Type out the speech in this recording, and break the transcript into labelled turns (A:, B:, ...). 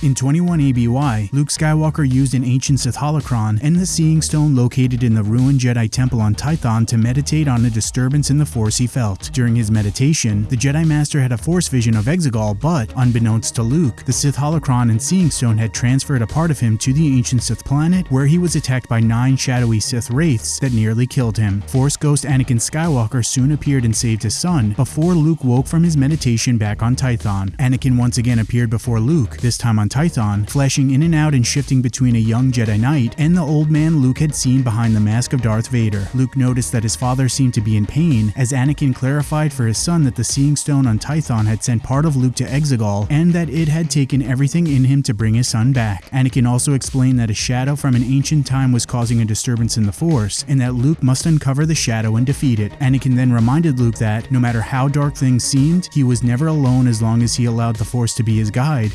A: In 21 ABY, Luke Skywalker used an ancient Sith holocron and the Seeing Stone located in the ruined Jedi Temple on Tython to meditate on a disturbance in the Force he felt. During his meditation, the Jedi Master had a Force vision of Exegol, but, unbeknownst to Luke, the Sith holocron and Seeing Stone had transferred a part of him to the ancient Sith planet, where he was attacked by nine shadowy Sith wraiths that nearly killed him. Force Ghost Anakin Skywalker soon appeared and saved his son, before Luke woke from his meditation back on Tython. Anakin once again appeared before Luke, this time on Tython, flashing in and out and shifting between a young Jedi Knight and the old man Luke had seen behind the mask of Darth Vader. Luke noticed that his father seemed to be in pain, as Anakin clarified for his son that the Seeing Stone on Tython had sent part of Luke to Exegol, and that it had taken everything in him to bring his son back. Anakin also explained that a shadow from an ancient time was causing a disturbance in the Force, and that Luke must uncover the shadow and defeat it. Anakin then reminded Luke that, no matter how dark things seemed, he was never alone as long as he allowed the Force to be his guide,